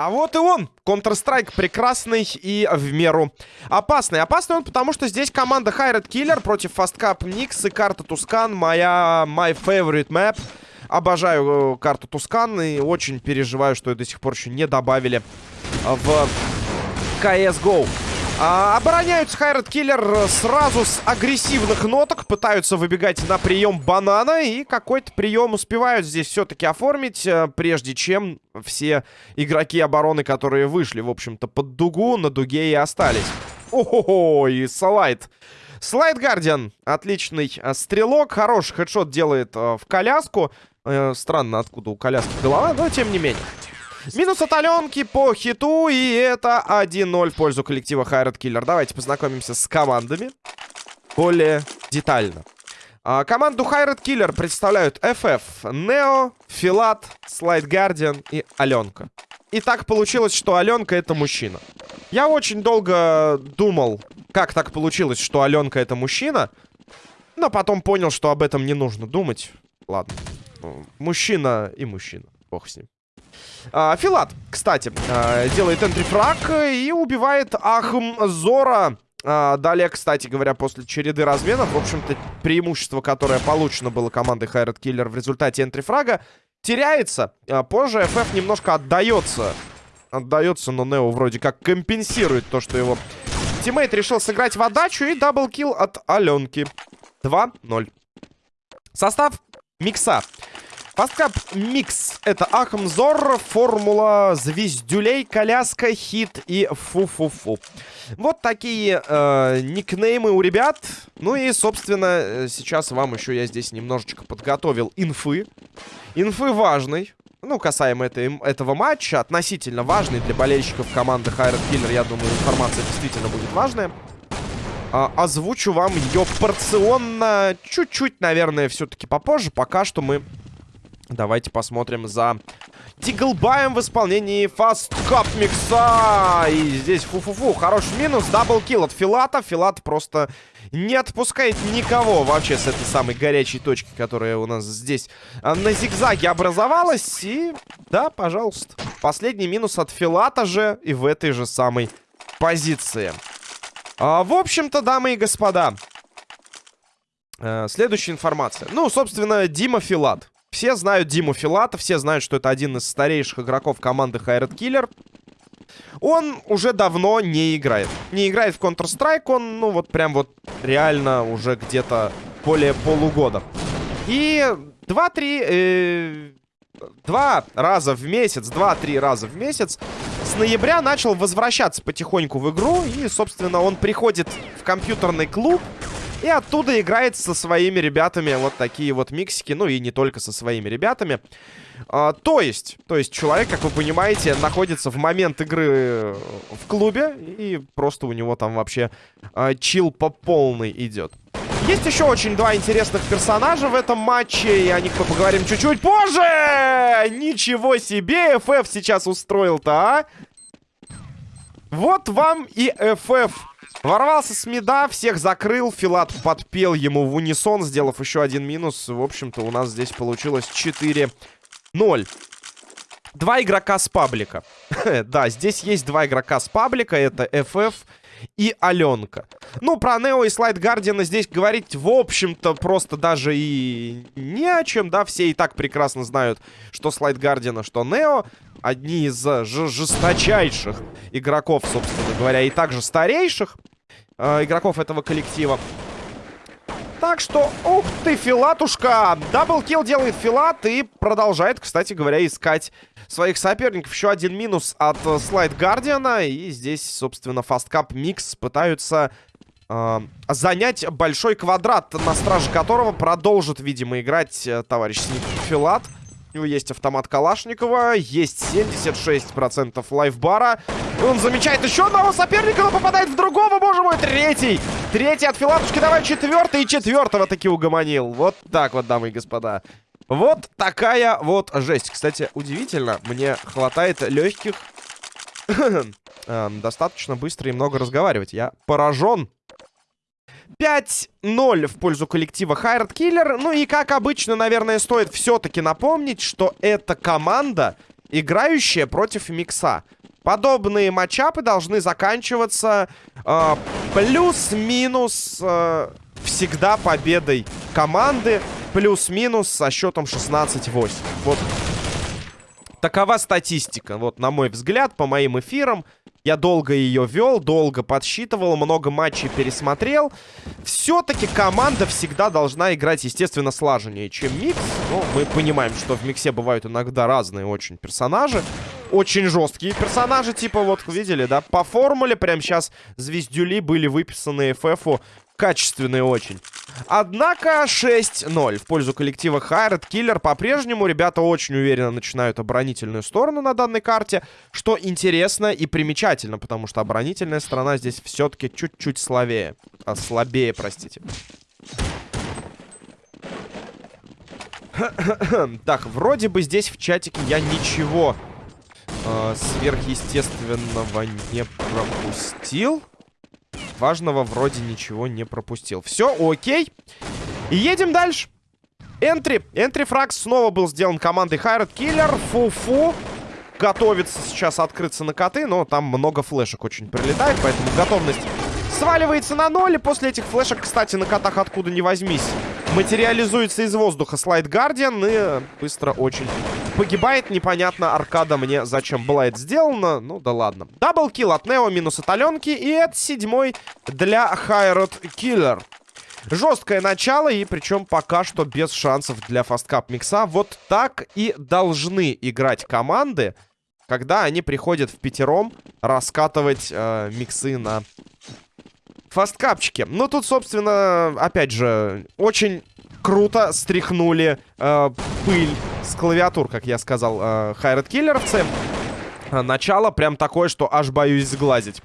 А вот и он, Counter-Strike, прекрасный и в меру опасный. Опасный он, потому что здесь команда Хайред Killer против Cup Nix и карта Тускан, моя my favorite map. Обожаю э, карту Тускан и очень переживаю, что ее до сих пор еще не добавили в CSGO. А, обороняются Хайред Киллер сразу с агрессивных ноток. Пытаются выбегать на прием банана. И какой-то прием успевают здесь все-таки оформить. Э, прежде чем все игроки обороны, которые вышли, в общем-то, под дугу, на дуге и остались. Ого-го, и Салайт. Слайд Гардиан. Отличный э, стрелок. Хороший хедшот делает э, в коляску. Э, странно, откуда у коляски голова, но тем не менее. Минус от Аленки по хиту, и это 1-0 в пользу коллектива Хайрат Киллер. Давайте познакомимся с командами более детально. А, команду Хайрат Киллер представляют FF, Нео, Филат, Слайд Гардиан и Аленка. И так получилось, что Аленка это мужчина. Я очень долго думал, как так получилось, что Аленка это мужчина. Но потом понял, что об этом не нужно думать. Ладно. Мужчина и мужчина. Бог с ним. А, Филат, кстати, а, делает энтрифраг и убивает Ахмзора. А, далее, кстати говоря, после череды разменов, в общем-то, преимущество, которое получено было командой Hired Killer в результате entry-фрага, теряется. А, позже FF немножко отдается. Отдается, но Нео вроде как компенсирует то, что его teammate решил сыграть в отдачу. И double kill от Аленки. 2-0. Состав микса. Fastcup Mix. Это Ахмзор, Формула, Звездюлей, Коляска, Хит и Фу-Фу-Фу. Вот такие э, никнеймы у ребят. Ну и, собственно, сейчас вам еще я здесь немножечко подготовил инфы. Инфы важной. Ну, касаемо этой, этого матча, относительно важный для болельщиков команды Хайрат Киллер. Я думаю, информация действительно будет важная. А, озвучу вам ее порционно, чуть-чуть, наверное, все-таки попозже. Пока что мы Давайте посмотрим за Тиглбаем в исполнении Fast Cup микса. И здесь фу-фу-фу. Хороший минус. Даблкил от Филата. Филат просто не отпускает никого вообще с этой самой горячей точки, которая у нас здесь а, на зигзаге образовалась. И да, пожалуйста. Последний минус от Филата же и в этой же самой позиции. А, в общем-то, дамы и господа, э, следующая информация. Ну, собственно, Дима Филат. Все знают Диму Филата, все знают, что это один из старейших игроков команды Хайред Киллер. Он уже давно не играет. Не играет в Counter-Strike, он, ну, вот прям вот реально уже где-то более полугода. И 2-3... Э, два раза в месяц, два-три раза в месяц с ноября начал возвращаться потихоньку в игру. И, собственно, он приходит в компьютерный клуб и оттуда играет со своими ребятами вот такие вот миксики. Ну и не только со своими ребятами. А, то есть, то есть человек, как вы понимаете, находится в момент игры в клубе. И просто у него там вообще а, чил по полной идет. Есть еще очень два интересных персонажа в этом матче, и о них мы поговорим чуть-чуть позже! Ничего себе, FF сейчас устроил-то, а? Вот вам и FF. Ворвался с меда, всех закрыл. Филат подпел ему в унисон, сделав еще один минус. В общем-то, у нас здесь получилось 4-0. Два игрока с паблика. да, здесь есть два игрока с паблика. Это FF и Аленка. Ну, про Нео и Слайд Гардиана здесь говорить, в общем-то, просто даже и не о чем, да. Все и так прекрасно знают, что Слайд Гардиана, что Нео. Одни из жесточайших игроков, собственно говоря, и также старейших э, игроков этого коллектива. Так что, ух ты, Филатушка! Даблкил делает Филат и продолжает, кстати говоря, искать своих соперников. Еще один минус от э, Слайд Гардиана. И здесь, собственно, Фасткап Микс пытаются э, занять большой квадрат, на страже которого продолжит, видимо, играть э, товарищ Сник Филат. У него есть автомат Калашникова, есть 76% лайфбара. Он замечает еще одного соперника, но попадает в другого, боже мой, третий. Третий от Филатушки, давай четвертый, и четвертого таки угомонил. Вот так вот, дамы и господа. Вот такая вот жесть. Кстати, удивительно, мне хватает легких эм, достаточно быстро и много разговаривать. Я поражен 5-0 в пользу коллектива Хайрат Киллер. Ну и, как обычно, наверное, стоит все-таки напомнить, что эта команда играющая против Микса. Подобные матчапы должны заканчиваться э, плюс-минус э, всегда победой команды. Плюс-минус со счетом 16-8. Вот такова статистика. Вот, на мой взгляд, по моим эфирам. Я долго ее вел, долго подсчитывал, много матчей пересмотрел. Все-таки команда всегда должна играть, естественно, слаженнее, чем микс. Но мы понимаем, что в миксе бывают иногда разные очень персонажи. Очень жесткие персонажи, типа, вот, видели, да? По формуле прямо сейчас звездюли были выписаны FF качественные очень. Однако 6-0 в пользу коллектива Хайред Киллер. По-прежнему ребята очень уверенно начинают оборонительную сторону на данной карте, что интересно и примечательно, потому что оборонительная сторона здесь все-таки чуть-чуть слабее. А, слабее, простите. так, вроде бы здесь в чатике я ничего э, сверхъестественного не пропустил важного вроде ничего не пропустил. Все, окей. И едем дальше. Энтри. Энтри фраг снова был сделан командой Хайрат Киллер. Фу-фу. Готовится сейчас открыться на коты, но там много флешек очень прилетает, поэтому готовность сваливается на ноль. И после этих флешек, кстати, на котах откуда не возьмись, материализуется из воздуха слайд Гардиан и быстро очень погибает. Непонятно, аркада мне зачем была это сделана. Ну да ладно. Double kill от Нео минус от Аленки. И это седьмой для Hired Killer. Жесткое начало, и причем пока что без шансов для Fastcup микса. Вот так и должны играть команды, когда они приходят впятером раскатывать э, миксы на фасткапчике. Ну, тут, собственно, опять же, очень круто стряхнули э, пыль с клавиатур, как я сказал, э, хайред-киллеровцы. Начало прям такое, что аж боюсь сглазить.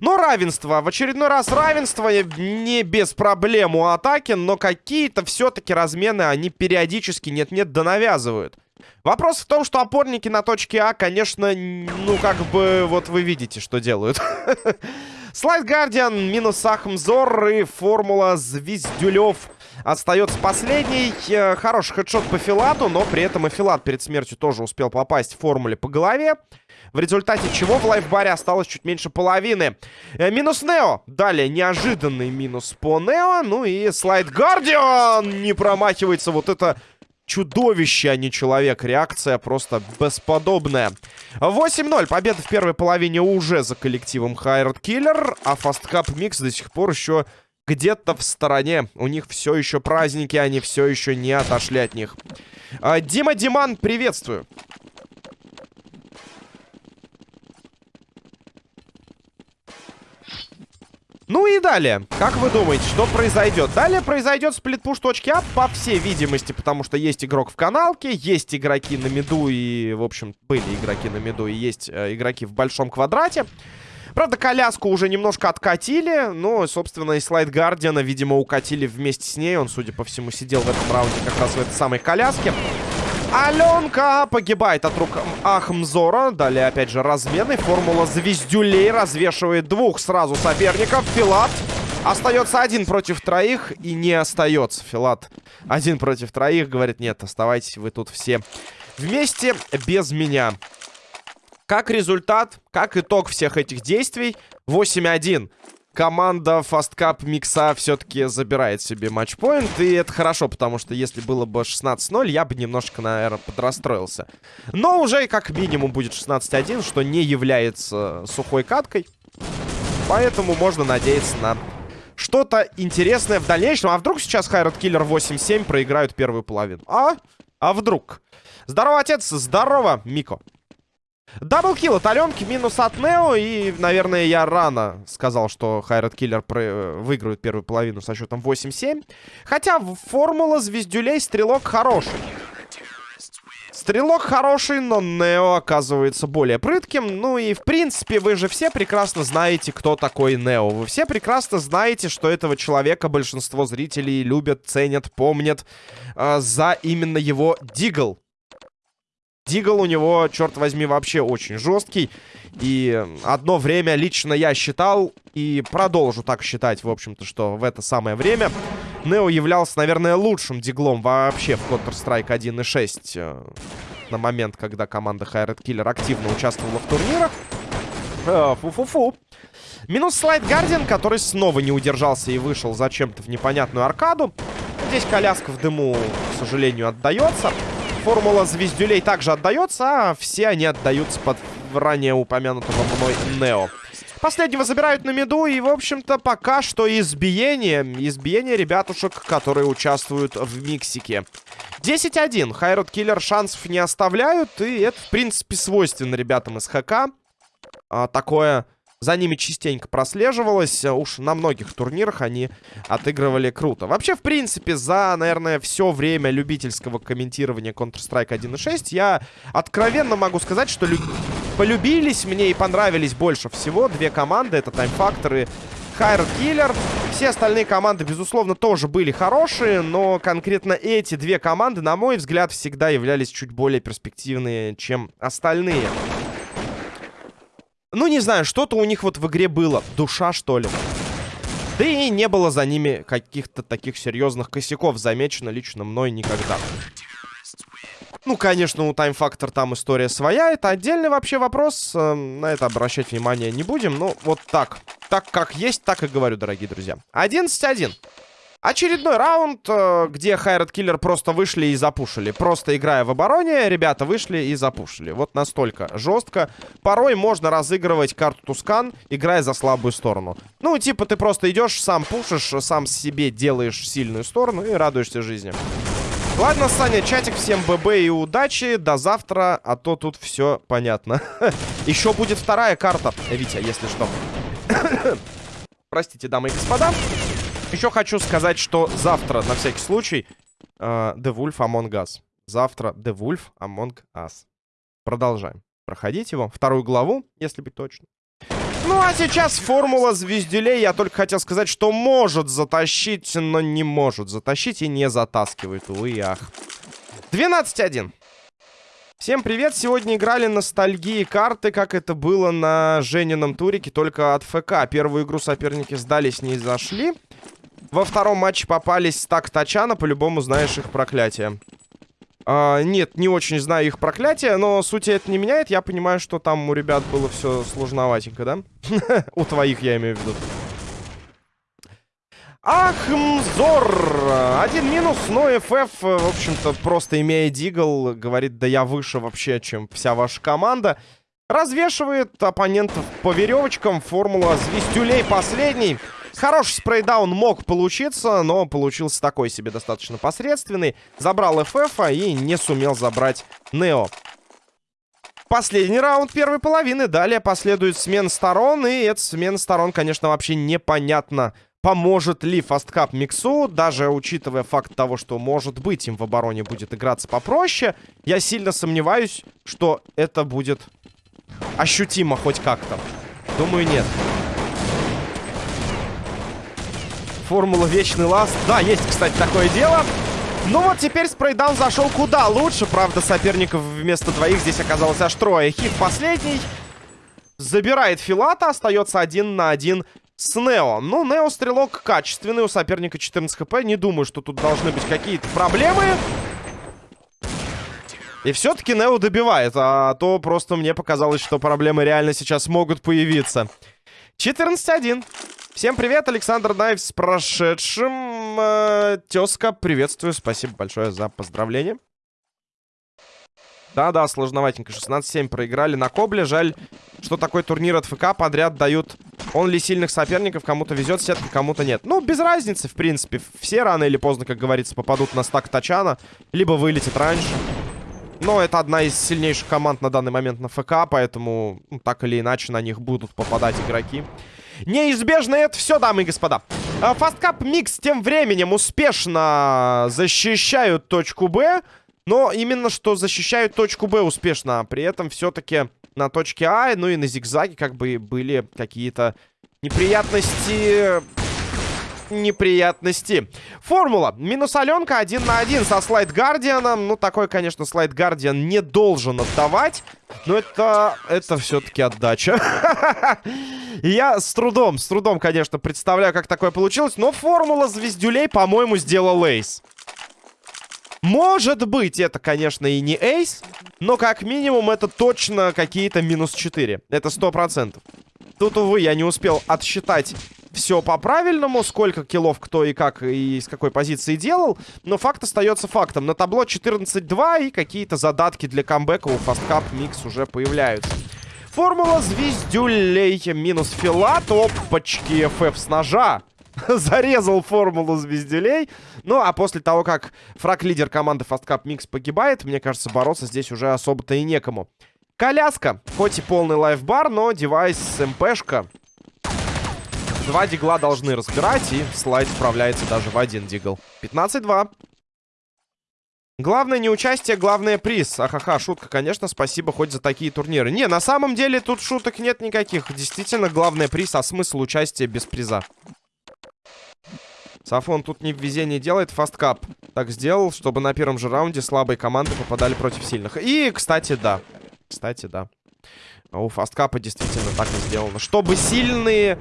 Но равенство. В очередной раз равенство. Не без проблем у атаки. Но какие-то все-таки размены они периодически нет-нет да навязывают. Вопрос в том, что опорники на точке А, конечно, ну, как бы, вот вы видите, что делают. Слайд Гардиан, минус Ахмзор и формула Звездюлев остается последний. Э, хороший хедшот по Филату, но при этом и Филат перед смертью тоже успел попасть в формуле по голове. В результате чего в лайфбаре осталось чуть меньше половины. Э, минус Нео. Далее неожиданный минус по Нео. Ну и слайд Гардиан не промахивается. Вот это чудовище, а не человек. Реакция просто бесподобная. 8-0. Победа в первой половине уже за коллективом Hired Killer. А Fastcup Mix до сих пор еще где-то в стороне. У них все еще праздники, они все еще не отошли от них. А, Дима Диман, приветствую. Ну и далее, как вы думаете, что произойдет? Далее произойдет сплитпуш точки А, по всей видимости, потому что есть игрок в каналке, есть игроки на миду и, в общем, были игроки на миду и есть э, игроки в большом квадрате. Правда, коляску уже немножко откатили. Но, собственно, и слайд Гардиана, видимо, укатили вместе с ней. Он, судя по всему, сидел в этом раунде как раз в этой самой коляске. Аленка погибает от рук Ахмзора. Далее, опять же, размены. Формула звездюлей развешивает двух сразу соперников. Филат остается один против троих и не остается. Филат один против троих. Говорит, нет, оставайтесь вы тут все вместе без меня. Как результат, как итог всех этих действий, 8-1. Команда Fast Cup Микса все-таки забирает себе матчпоинт. И это хорошо, потому что если было бы 16-0, я бы немножко, наверное, подрастроился. Но уже как минимум будет 16-1, что не является сухой каткой. Поэтому можно надеяться на что-то интересное в дальнейшем. А вдруг сейчас Хайрат Киллер 8-7 проиграют первую половину? А? А вдруг? Здорово, отец! Здорово, Мико! Даблкил от Аленки, минус от Нео. И, наверное, я рано сказал, что Хайрат Киллер э, выиграет первую половину со счетом 8-7. Хотя формула звездюлей стрелок хороший. Стрелок хороший, но Нео оказывается более прытким. Ну и, в принципе, вы же все прекрасно знаете, кто такой Нео. Вы все прекрасно знаете, что этого человека большинство зрителей любят, ценят, помнят э, за именно его Дигл. Дигл у него, черт возьми, вообще очень жесткий. И одно время лично я считал, и продолжу так считать, в общем-то, что в это самое время Нео являлся, наверное, лучшим диглом вообще в Counter-Strike 1.6. на момент, когда команда Хайред Киллер активно участвовала в турнирах. Э, фу-фу-фу. Минус слайд Гардиан, который снова не удержался и вышел зачем-то в непонятную аркаду. Здесь коляска в дыму, к сожалению, отдается. Формула звездюлей также отдается, а все они отдаются под ранее упомянутого мной Нео. Последнего забирают на меду, и, в общем-то, пока что избиение. Избиение ребятушек, которые участвуют в миксике. 10-1. Хайрод Киллер шансов не оставляют, и это, в принципе, свойственно ребятам из ХК. А, такое за ними частенько прослеживалось. Уж на многих турнирах они отыгрывали круто. Вообще, в принципе, за, наверное, все время любительского комментирования Counter-Strike 1.6 я откровенно могу сказать, что лю полюбились мне и понравились больше всего две команды. Это Time Factor и Хайред Киллер. Все остальные команды, безусловно, тоже были хорошие, но конкретно эти две команды, на мой взгляд, всегда являлись чуть более перспективные, чем остальные. Ну, не знаю, что-то у них вот в игре было. Душа, что ли. Да и не было за ними каких-то таких серьезных косяков замечено лично мной никогда. Ну, конечно, у Time Factor там история своя. Это отдельный вообще вопрос. Э, на это обращать внимание не будем. Ну, вот так. Так как есть, так и говорю, дорогие друзья. 11-1. Очередной раунд, э, где Хайрат Киллер просто вышли и запушили. Просто играя в обороне, ребята вышли и запушили. Вот настолько жестко. Порой можно разыгрывать карту Тускан, играя за слабую сторону. Ну, типа ты просто идешь, сам пушишь, сам себе делаешь сильную сторону и радуешься жизни. Ладно, Саня, чатик, всем ББ и удачи. До завтра, а то тут все понятно. Еще будет вторая карта, Витя, если что. Простите, дамы и господа. Еще хочу сказать, что завтра, на всякий случай, uh, The Wolf Among Us. Завтра The Wolf Among Us. Продолжаем проходить его. Вторую главу, если быть точным. Ну, а сейчас формула звездюлей. Я только хотел сказать, что может затащить, но не может затащить и не затаскивает. Увы и ах. 12-1. Всем привет! Сегодня играли ностальгии карты, как это было на Женином турике, только от ФК. Первую игру соперники сдались, не зашли. Во втором матче попались так Тачана, по-любому знаешь их проклятие. А, нет, не очень знаю их проклятие, но сути это не меняет. Я понимаю, что там у ребят было все сложноватенько, да? У твоих, я имею в виду. Ахмзор! Один минус, но FF, в общем-то, просто имея дигл, говорит, да я выше вообще, чем вся ваша команда. Развешивает оппонентов по веревочкам. Формула звездюлей последний. Хороший спрейдаун мог получиться, но получился такой себе достаточно посредственный. Забрал FF и не сумел забрать Нео. Последний раунд первой половины. Далее последует смена сторон. И эта смена сторон, конечно, вообще непонятно, поможет ли фасткап Миксу. Даже учитывая факт того, что, может быть, им в обороне будет играться попроще. Я сильно сомневаюсь, что это будет ощутимо хоть как-то. Думаю, нет. Формула Вечный Ласт. Да, есть, кстати, такое дело. Ну вот теперь спрейдаун зашел куда лучше. Правда, соперников вместо двоих здесь оказалось аж трое. Хит последний. Забирает Филата. Остается один на один с Нео. Ну, Нео стрелок качественный. У соперника 14 хп. Не думаю, что тут должны быть какие-то проблемы. И все-таки Нео добивает. А то просто мне показалось, что проблемы реально сейчас могут появиться. 14-1. Всем привет, Александр Найв с прошедшим. Э, тезка, приветствую, спасибо большое за поздравление. Да-да, сложноватенько. 16-7 проиграли на Кобле. Жаль, что такой турнир от ФК подряд дают он ли сильных соперников. Кому-то везет сетка, кому-то нет. Ну, без разницы, в принципе. Все рано или поздно, как говорится, попадут на стак Тачана. Либо вылетит раньше. Но это одна из сильнейших команд на данный момент на ФК, поэтому ну, так или иначе на них будут попадать игроки. Неизбежно это все, дамы и господа. Фасткап Микс тем временем успешно защищают точку Б. Но именно что защищают точку Б успешно. При этом все-таки на точке А, ну и на зигзаге как бы были какие-то неприятности неприятности. Формула. Минус Аленка один на один со Слайд Гардианом. Ну, такой, конечно, Слайд Гардиан не должен отдавать. Но это, это все-таки отдача. Я с трудом, с трудом, конечно, представляю, как такое получилось. Но формула звездюлей, по-моему, сделал Эйс. Может быть, это, конечно, и не эйс, но как минимум это точно какие-то минус 4. Это 100%. Тут, увы, я не успел отсчитать все по-правильному, сколько киллов кто и как, и с какой позиции делал. Но факт остается фактом. На табло 14-2 и какие-то задатки для камбэка у Fastcup Mix уже появляются. Формула звездюлей минус филат. Опачки, ФФ с ножа. Зарезал формулу звездюлей. Ну, а после того, как фраг-лидер команды Fast Mix погибает, мне кажется, бороться здесь уже особо-то и некому. Коляска. Хоть и полный лайфбар, но девайс МПшка. Два дигла должны разбирать, и слайд справляется даже в один дигл. 15-2. Главное не участие, главное приз. Ахаха, шутка, конечно, спасибо хоть за такие турниры. Не, на самом деле тут шуток нет никаких. Действительно, главный приз, а смысл участия без приза. Сафон тут не в везении делает, фасткап. Так сделал, чтобы на первом же раунде слабые команды попадали против сильных. И, кстати, да. Кстати, да. У фасткапа действительно так и сделано. Чтобы сильные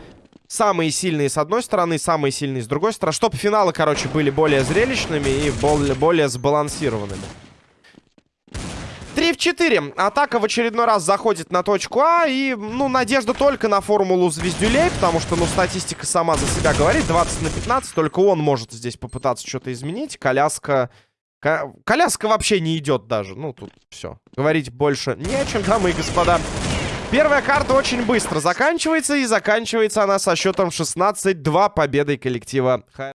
Самые сильные с одной стороны, самые сильные с другой стороны. Чтобы финалы, короче, были более зрелищными и более, более сбалансированными. 3 в 4. Атака в очередной раз заходит на точку А. И, ну, надежда только на формулу звездюлей. Потому что, ну, статистика сама за себя говорит. 20 на 15. Только он может здесь попытаться что-то изменить. Коляска... Коляска вообще не идет даже. Ну, тут все. Говорить больше не о чем, дамы и господа. Первая карта очень быстро заканчивается, и заканчивается она со счетом 16-2 победой коллектива